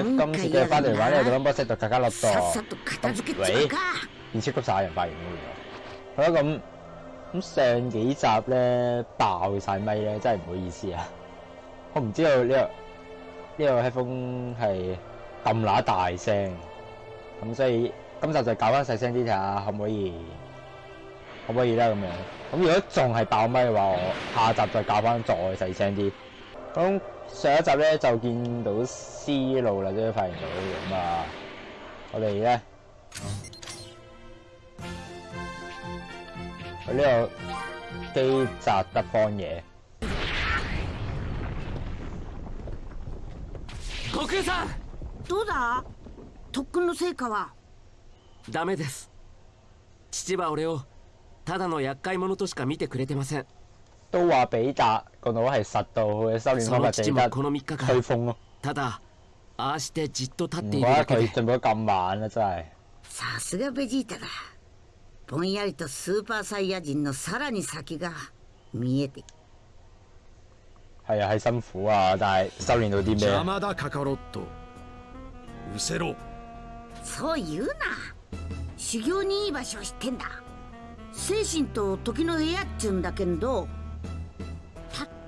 今次嘅翻嚟玩呢，就諗波 set 到卡卡落さっ度。さと片付け喂ちゃうか變超級殺人發現咗原來。好啦，咁咁上幾集咧爆晒咪咧，真係唔好意思啊！我唔知道呢、個呢、個 headphone 係咁乸大聲，咁所以今集就搞翻細聲啲睇下可唔可以，可唔可以咧咁樣。咁如果仲係爆咪嘅話，我下集再搞翻再細聲啲。咁 上一集咧就見到思路啦，終於發現到咁啊！我哋咧。去呢個基澤德荒野，悟空さんどうだ特訓の成果はダメです父は俺をただの厄介者としか見てくれてません 都話比達個腦係實到佢嘅修練そ方法地得の父もこの3日間吹風咯，ただああしてじっと立って唔怪得いるだけ。で佢進步得咁慢啦，真係。さすがベジータだ。ぼんやりとスーパーサイヤ人のさらに先が見えて。係啊，係辛苦啊，但係修練到啲咩？邪魔だカカロット。失せろ。そう言うな。修行にいい場所を知ってんだ。精神と時の部屋っちゅうんだけんど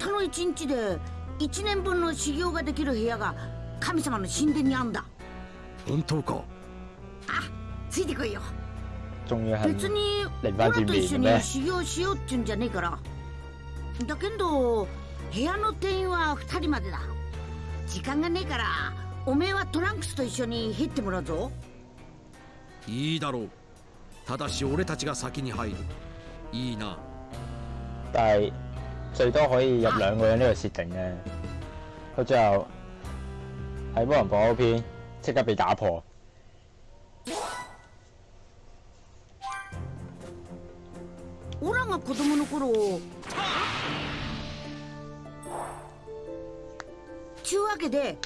たったの一日で一年分の修行ができる部屋が神様の神殿にあんだ。本当か。あついてこいよ。別に俺と一緒に修行しようっちゅうんじゃねえから。だけど部屋の定員は2人までだ。時間がねえからおめえはトランクスと一緒に入ってもらうぞ。いいだろう。ただし俺たちが先に入る。いいな。但係最多可以入兩個人呢個設定咧。佢最後喺波人堡嗰篇即刻被打破。オラが子供の頃ちゅうわけで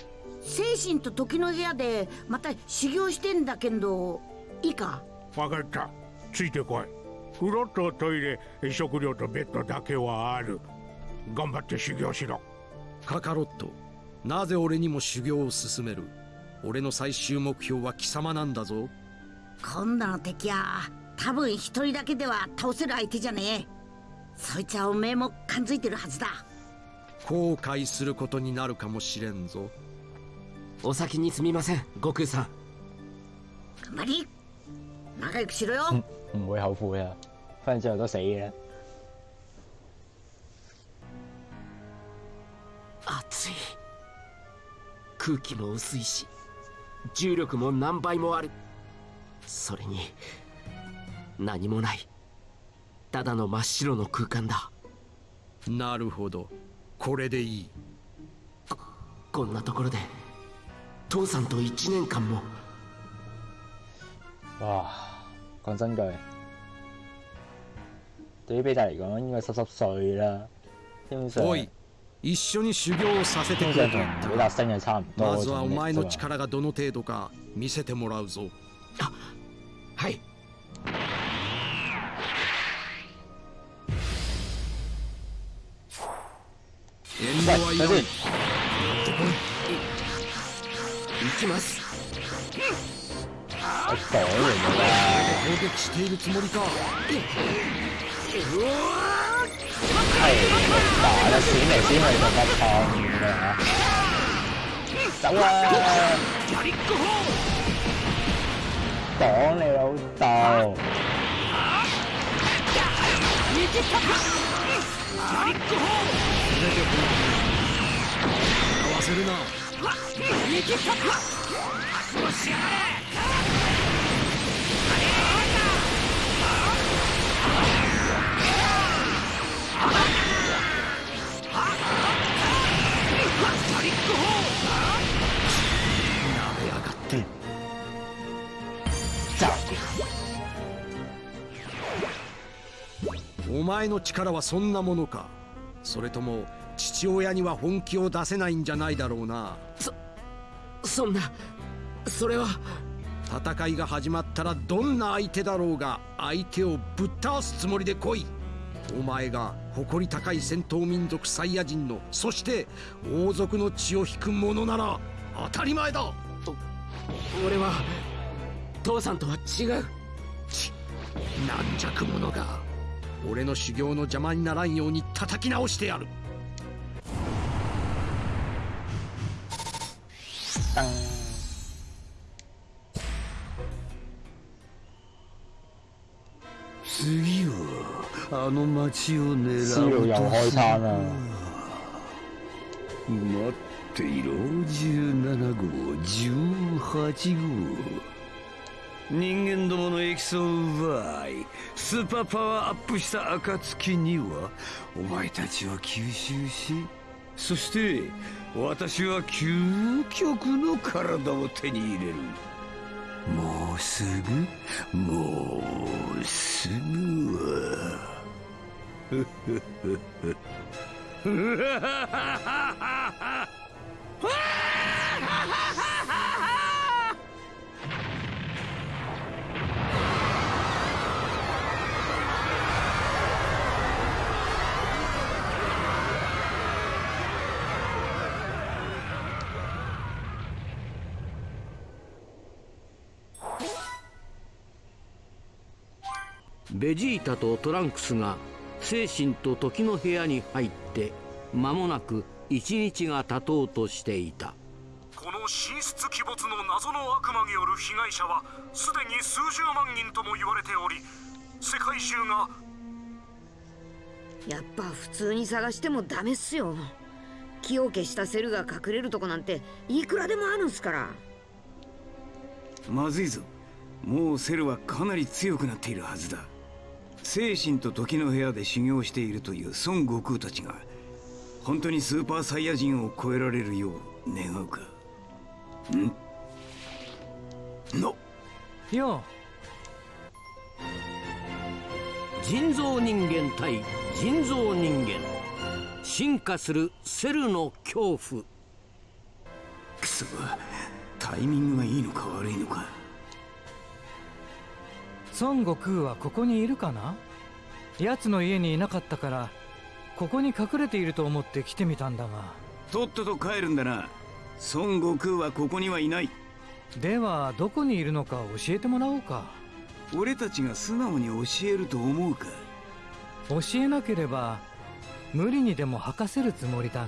精神と時の部屋でまた修行してんだけどいいか？分かったついてこい風呂とトイレ食料とベッドだけはある頑張って修行しろ。カカロットなぜ俺にも修行を進める？俺の最終目標は貴様なんだぞ。今度の敵は多分一人だけでは倒せる相手じゃねえ。そいつはおめえも感づいてるはずだ。後悔することになるかもしれんぞ。お先にすみません悟空さん。頑張り。仲良くしろよ、唔會後悔啊！反正最後都死嘅。空気も薄いし重力も何倍もある。それに何もない。ただの真っ白の空間だ。なるほど。これでいい。こんなところで父さんと1年間も。哇！講真句，對於比達嚟講應該濕濕碎啦。基本上，おい一緒に修行をさせて基くれとまずはお前の種力がどの程度か見せてもらうぞ。はい。遠慮はいらない喂行きます。攻撃しているつもりか係打啦，閃嚟閃去就不痛嘅嚇。走啦！講你老豆！合わせるななお前の力はそんなものか。それとも父親には本気を出せないんじゃないだろうな。そんなそれは。戦いが始まったらどんな相手だろうが相手をぶっ倒すつもりで来い。お前が誇り高い戦闘民族サイヤ人のそして王族の血を引く者なら当たり前だ。俺は父さんとは違う。軟弱者が俺の修行の邪魔にならんように叩き直してやる。噔，次はあの町を狙うと開餐啦。待っていろ。17号18号。人間どものエキスを奪いスーパーパワーアップした暁にはお前たちは吸収しそして私は究極の体を手に入れる。もうすぐもうすぐ。は ベジータとトランクスが精神と時の部屋に入って間もなく一日が経とうとしていた。この神出鬼没の謎の悪魔による被害者はすでに数十万人とも言われており世界中がやっぱ普通に探してもダメっすよ。気を消したセルが隠れるとこなんていくらでもあるんすから。まずいぞ。もうセルはかなり強くなっているはずだ精神と時の部屋で修行しているという孫悟空たちが本当にスーパーサイヤ人を超えられるよう願うか。ん？の。よ人造人間対人造人間。進化するセルの恐怖。クソタイミングがいいのか悪いのか孫悟空はここにいるかな？奴の家にいなかったからここに隠れていると思って来てみたんだが。とっとと帰るんだな。孫悟空はここにはいない。ではどこにいるのか教えてもらおうか。俺たちが素直に教えると思うか？教えなければ無理にでも吐かせるつもりだが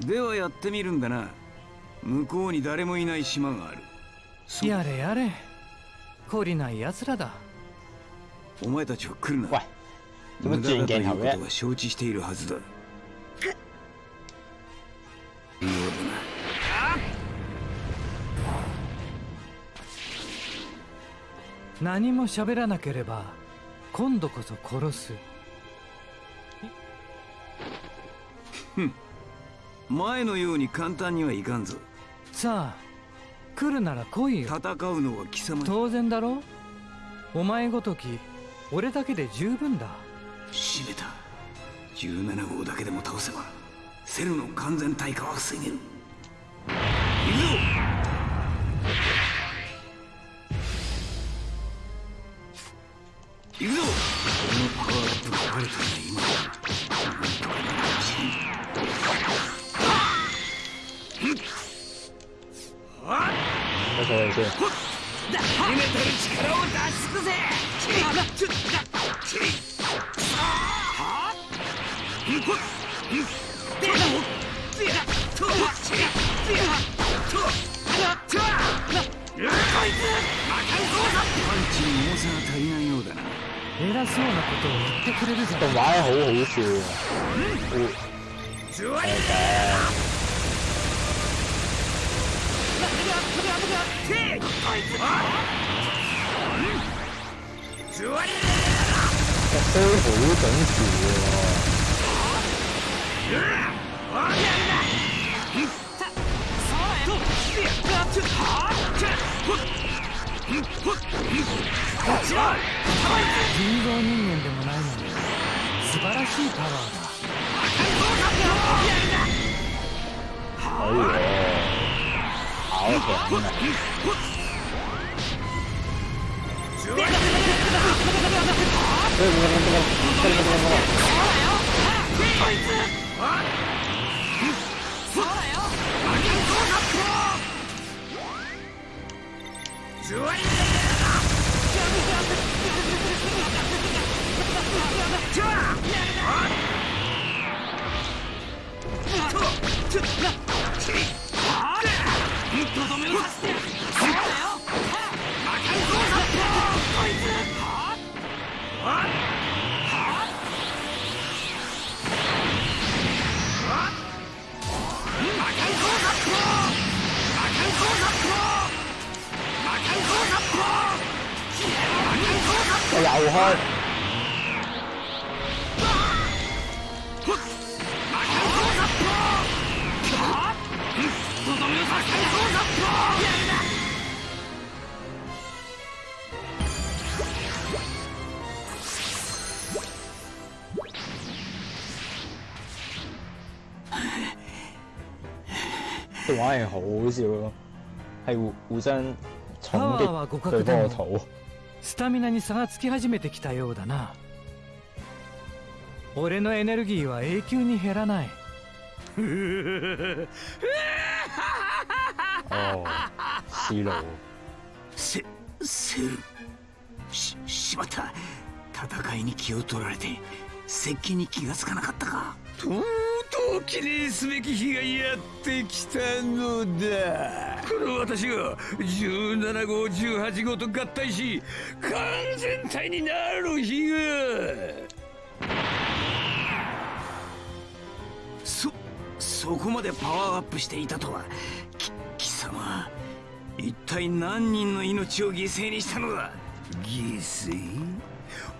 ではやってみるんだな。向こうに誰もいない島がある。そやれやれ懲りない奴らだ。お前たちは来るな。無駄だということ嘅？は承知しているはずだ。妙だな。何も喋らなければ今度こそ殺す。前のように簡単にはいかんぞ。さあ来るなら来いよ。戦うのは貴様当然だろ。お前ごとき俺だけで十分だ。閉めた。17号だけでも倒せばセルの完全退化は防げる行くぞ！行くぞ！このパワーアップがバレたん我坐你先。パンチに重さが足りないようだな偉そうなことを言ってくれるじゃん動畫好好笑都好整齊喎。人造人間でもないのに素晴らしいパワーだ青くはなんだ可以喎，好強啊！我又開，動畫係好笑咯，係互互相重パワーは互擊對方個肚。スタミナに差がつき始めてきたようだな俺のエネルギーは永久に減らない哦，思路。せセルししまった。戦いに気を取られて接近に気がつかなかったか。とうとう記念すべき日がやってきたのだ。この私が17号18号と合体し完全体になる日が。そそこまでパワーアップしていたとは。き貴様一体何人の命を犠牲にしたのだ？犠牲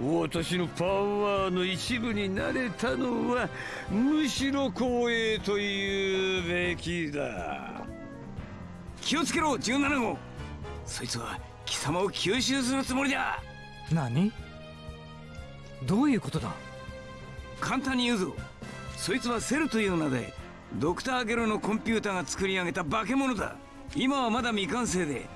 私のパワーの一部になれたのはむしろ光栄と言うべきだ。気をつけろ17号。そいつは貴様を吸収するつもりだ。何？どういうことだ？簡単に言うぞ。そいつはセルという名でドクターゲロのコンピューターが作り上げた化け物だ。今はまだ未完成で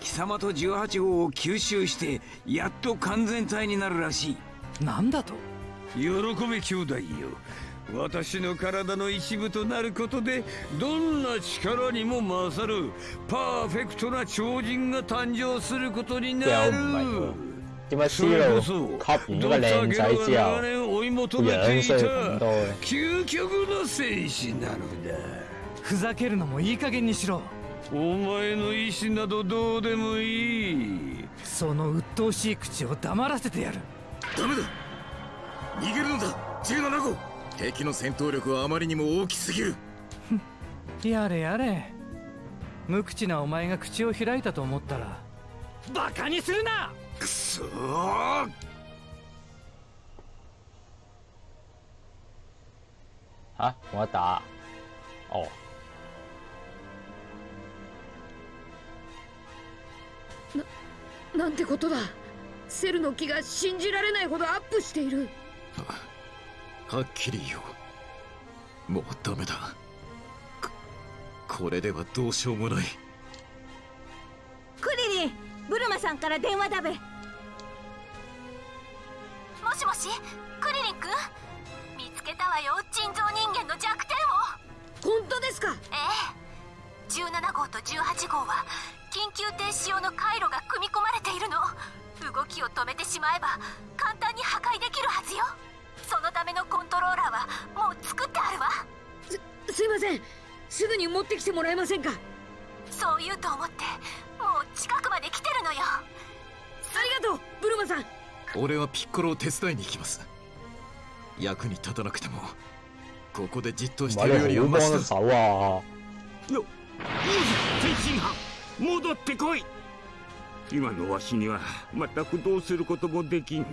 貴様と18号を吸収してやっと完全体になるらしい。なんだと？喜べ兄弟よ。私の体の一部となることでどんな力にも勝るパーフェクトな超人が誕生することにな又る唔係喎，點解思それこ路そ吸完嗰個靚仔之後，長年追い求個めてい樣衰咁た多嘅？究極の戦士なのだふざけるのもいい加減にしろ。お前の意志などどうでもいい。その鬱陶しい口を黙らせてやる。ダメだ。逃げるのだ。17号敵の戦闘力はあまりにも大きすぎる。やれやれ。無口なお前が口を開いたと思ったらバカにするなくそー。吓冇得打。哦，なんてことだ。セルの気が信じられないほどアップしている。はっきり言おう。もうダメだ。ここれではどうしようもない。クリリンブルマさんから電話だべ。もしもしクリリン君？見つけたわよ人造人間の弱点を。本当ですか？ええ。17号と18号は緊急停止用の回路が組み込まれているの。動きを止めてしまえば簡単に破壊できるはずよ。そのためのコントローラーはもう作ってあるわ。すすいません。すぐに持ってきてもらえませんか？そう言うと思ってもう近くまで来てるのよ。ありがとうブルマさん。俺はピッコロを手伝いに行きます。役に立たなくてもここでじっとして喂るよりはマシだ手啊！よ天津飯戻ってこい。今のわしには全くどうすることもできん。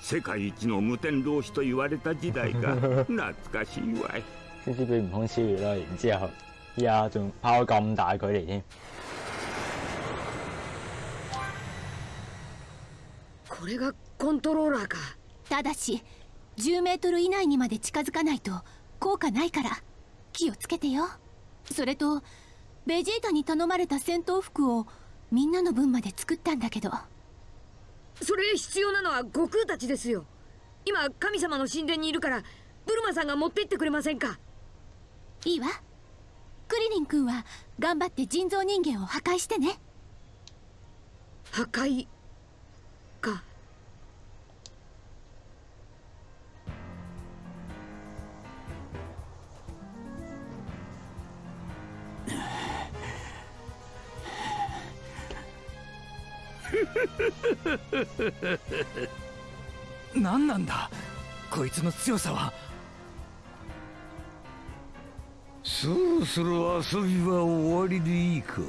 世界一の無天老師と言われた時代が 懐かしいわい。先先俾悟空超越啦，然之後依家仲拋咁大距離添。これがコントローラーか。ただし10メートル以内にまで近づかないと効果ないから気をつけてよ。それとベジータに頼まれた戦闘服をみんなの分まで作ったんだけど。それ必要なのは悟空たちですよ。今神様の神殿にいるからブルマさんが持って行ってくれませんか？いいわクリリン君は頑張って人造人間を破壊してね。破壊？か。何なんだ？こいつの強さはそろそろ遊びは終わりでいいか？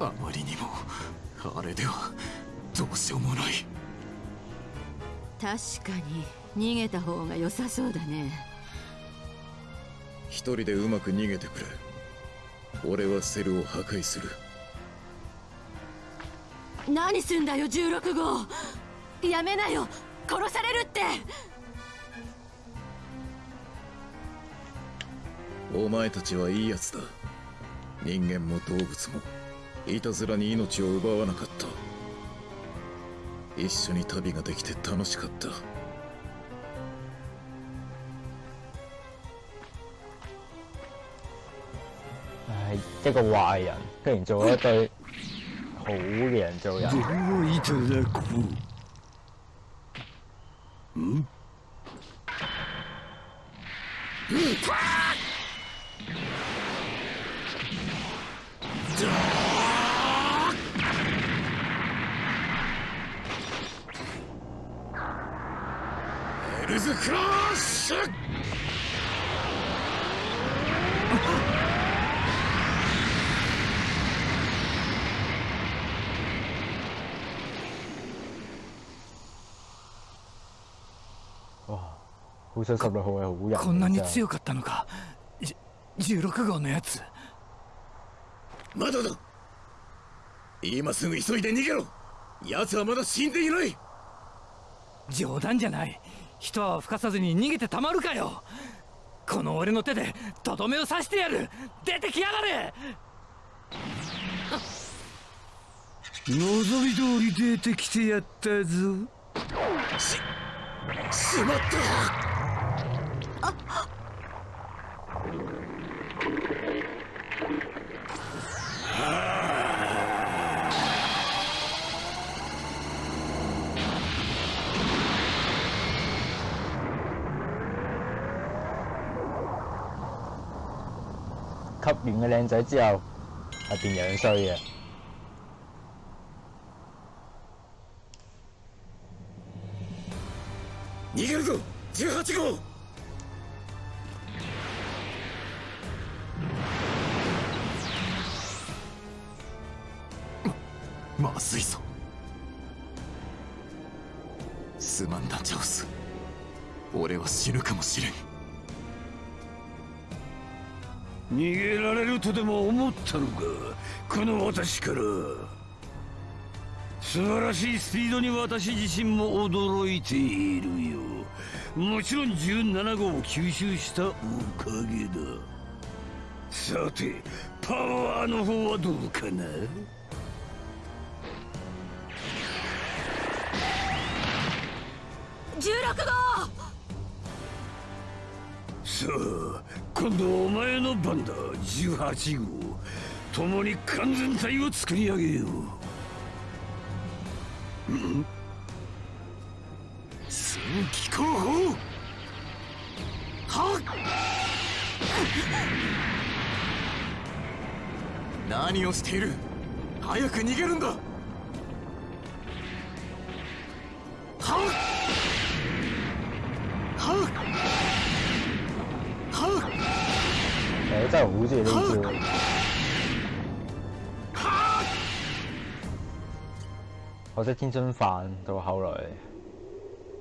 ああまりにもあれではどうしようもない。確かに逃げた方が良さそうだね。一人でうまく逃げてくれ。俺はセルを破壊する。何すんだよ16号。やめなよ殺されるって。お前たちはいいやつだ。人間も動物もいたずらに命を奪わなかった。一緒に旅ができて楽しかった。唉，一個壞人居然做咗一對好嘅人做人。ではいただこうんエルズクラッシュ好想十六號係好人。こんなに強かったのか。じ16号のやつ。まだだ今すぐ急いで逃げろ。奴はまだ死んでいない。冗談じゃない一泡吹かさずに逃げてたまるかよ。この俺の手でとどめを刺してやる。出てきやがれ。望み通り出てきてやったぞ。ししまった吸完個靚仔之後係變樣衰嘅。逃げるぞ18号ままずいぞすまんなジャオス俺は死ぬかもしれん逃げられるとでも思ったのか？この私から。素晴らしいスピードに私自身も驚いているよ。もちろん17号を吸収したおかげだ。さてパワーの方はどうかな？16号！さあ今度はお前の番だ。18号。共に完全体を作り上げよう。ん。戦機候補はっ。何をしている。早く逃げるんだ誒真係好中意呢招。可惜天津飯到後來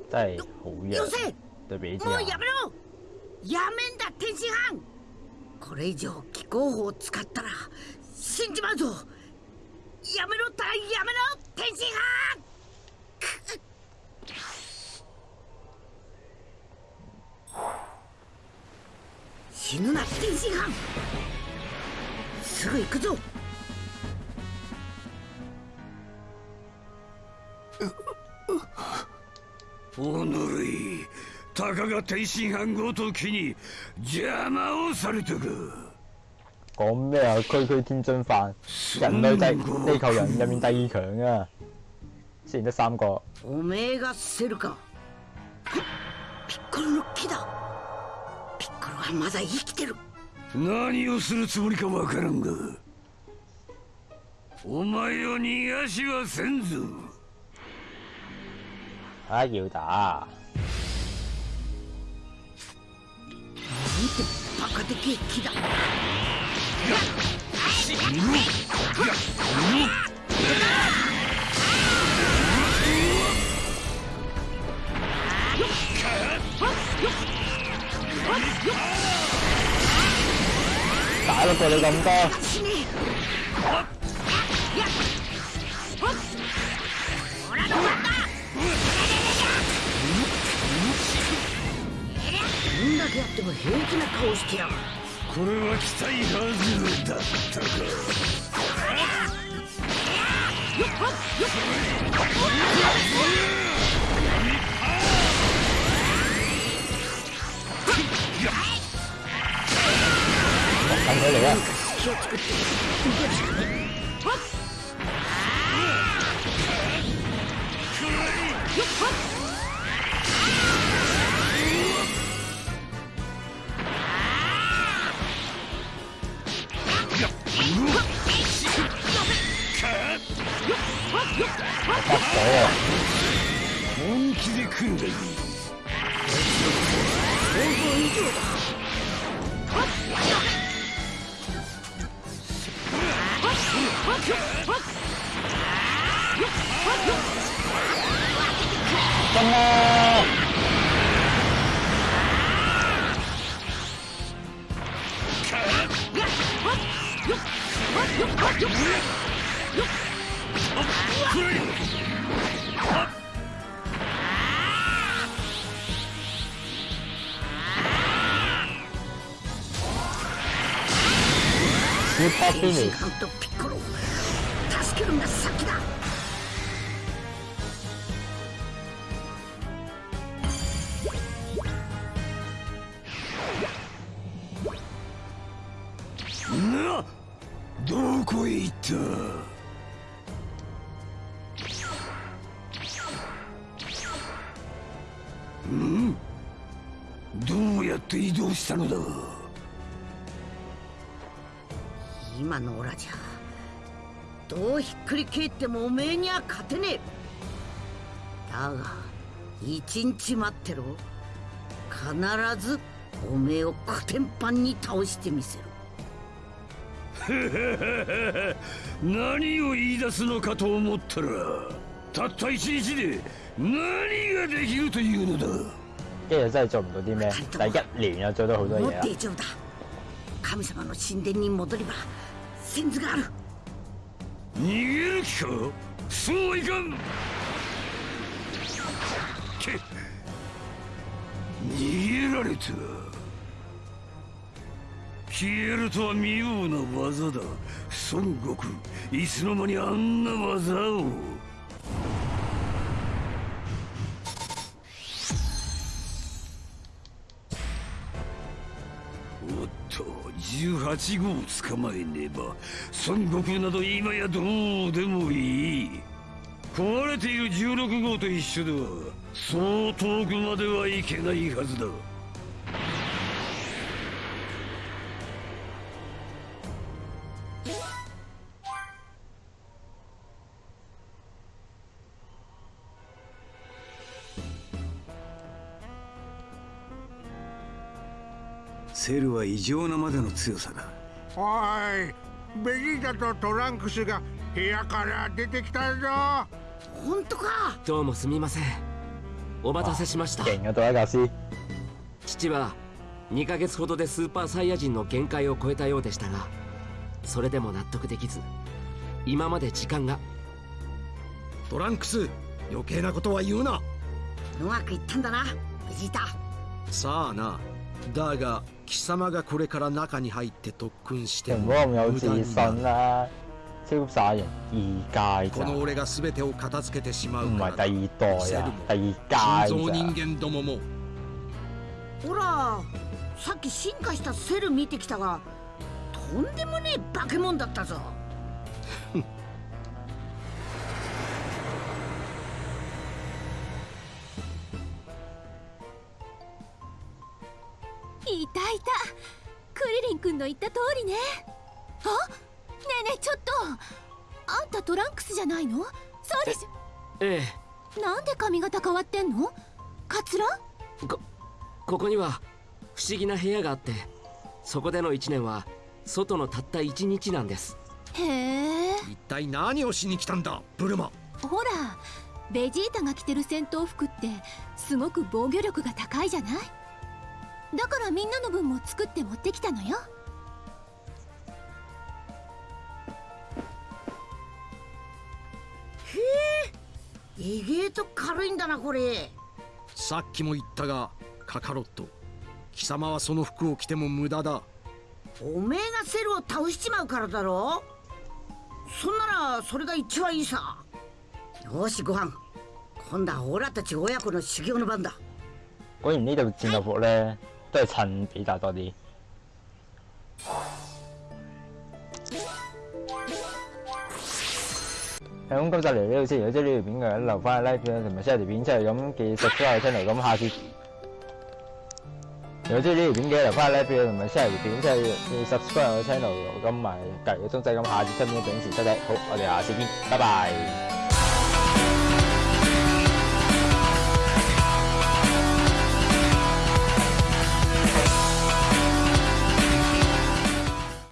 真係好弱よせ，對比之下。もうやめろ やめんだ天津飯これ以上気候法を使ったら死んじまうぞやめろったらやめろ天津飯 死ぬな。天津飯すぐ行くぞ。おのれいたかが天津飯ごときに邪魔をされたか講咩啊？區區天津飯，人類第地球人入面第二強啊！雖然得三個，おめえがセルか。ピッコロの木だ。ピッコロはまだ生きてる。何をするつもりかわからんがお前を逃がしはせんぞ。啊要打，なんてバカでけえ木だ打得過你咁多，どん。だけやっても平気な顔してやがるこれは期待外れだったか等佢嚟啊！気をつけて逃げるしかね本気で来るがいい。スーパーフィニッシュける先だ。などこへ行った？ん？どうやって移動したのだ？今のオラじゃどうひっくり返ってもおめえには勝てねえ。だが一日待ってろ。必ずおめえをコテンパンに倒してみせる 何を言い出すのかと思ったらたった一日で何ができるというのだ。跟住真係做唔到啲咩，但係一年又做到好多嘢啊！大丈夫だ。神様の神殿に戻れば先図がある逃げる気か？そうはいかん。け逃げられた消えるとは妙な技だ。孫悟空いつの間にあんな技を。18号を捕まえねば孫悟空など今やどうでもいい。壊れている16号と一緒ではそう遠くまではいけないはずだ。セルは異常なまでの強さだ。おいベジータとトランクスが部屋から出てきたぞ。本当か？どうもすみません。お待たせしました。父は2ヶ月ほどでスーパーサイヤ人の限界を超えたようでしたがそれでも納得できず今まで時間が。トランクス余計なことは言うな。うまくいったんだなベジータ。さあなだが貴様がこれから中に入って特訓して唔好咁有自信啦！超級殺人二階咋，この俺が全てを片付けてしまうから係第二代啊，第二階心臓人咋。間どももほらさっき進化したセル見てきたがとんでもねえ化け物だったぞいたい。たクリリン君の言った通りね。あ？ねえねえちょっと。あんたトランクスじゃないの？そうでしえょなんで髪型変わってんの？カツラ？えこここには不思議な部屋があってそこでの1年は外のたった1日なんです。へえ。一体何をしに来たんだブルマ。ほらベジータが着てる戦闘服ってすごく防御力が高いじゃない？だからみんなの分も作って持ってきたのよ。意外と軽いんだなこれ。さっきも言ったがカカロット。貴様はその服を着ても無駄だ。おめえがセルを倒しちまうからだろ。そんならそれが一番いいさ。よしご飯。今度はオラたち親子の修行の番だ。果然呢度戰鬥服咧都係襯比達多啲。咁，今集嚟呢度先。如果中意呢條片嘅，留翻個 like 片同埋 share 條片出嚟，咁記住 subscribe 我 channel。咁下次如果中意呢條片嘅，留翻個 like 片同埋 share 條片出嚟，記住 subscribe 我 channel。咁埋隔離個鐘仔，咁下次出片準時出嚟。好，我哋下次見，拜拜。